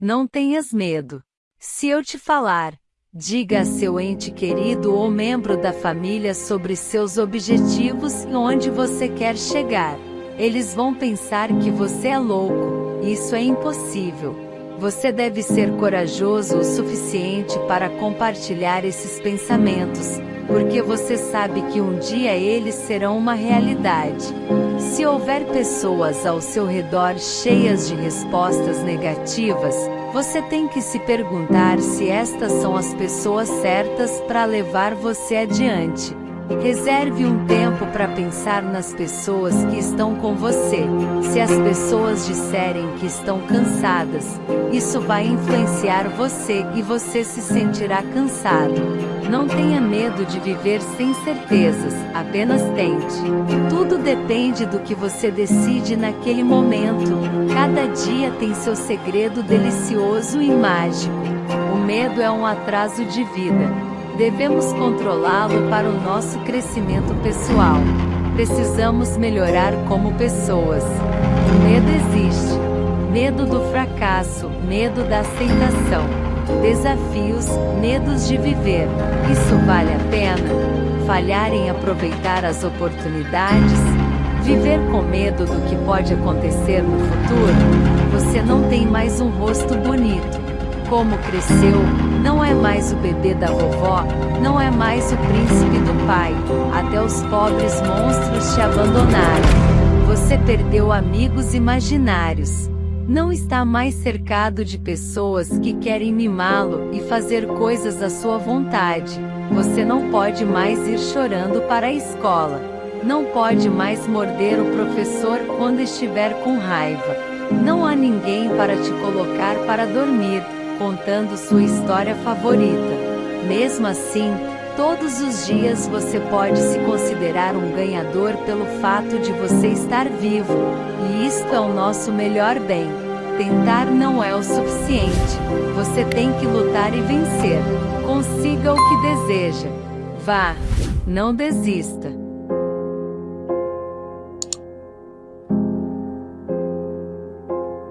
Não tenhas medo. Se eu te falar, diga a seu ente querido ou membro da família sobre seus objetivos e onde você quer chegar. Eles vão pensar que você é louco. Isso é impossível. Você deve ser corajoso o suficiente para compartilhar esses pensamentos, porque você sabe que um dia eles serão uma realidade. Se houver pessoas ao seu redor cheias de respostas negativas, você tem que se perguntar se estas são as pessoas certas para levar você adiante. Reserve um tempo para pensar nas pessoas que estão com você. Se as pessoas disserem que estão cansadas, isso vai influenciar você e você se sentirá cansado. Não tenha medo de viver sem certezas, apenas tente. Tudo depende do que você decide naquele momento. Cada dia tem seu segredo delicioso e mágico. O medo é um atraso de vida. Devemos controlá-lo para o nosso crescimento pessoal. Precisamos melhorar como pessoas. O medo existe. Medo do fracasso, medo da aceitação. Desafios, medos de viver. Isso vale a pena? Falhar em aproveitar as oportunidades? Viver com medo do que pode acontecer no futuro? Você não tem mais um rosto bonito. Como cresceu, não é mais o bebê da vovó, não é mais o príncipe do pai. Até os pobres monstros te abandonaram. Você perdeu amigos imaginários. Não está mais cercado de pessoas que querem mimá-lo e fazer coisas à sua vontade. Você não pode mais ir chorando para a escola. Não pode mais morder o professor quando estiver com raiva. Não há ninguém para te colocar para dormir contando sua história favorita. Mesmo assim, todos os dias você pode se considerar um ganhador pelo fato de você estar vivo, e isto é o nosso melhor bem. Tentar não é o suficiente, você tem que lutar e vencer. Consiga o que deseja. Vá, não desista.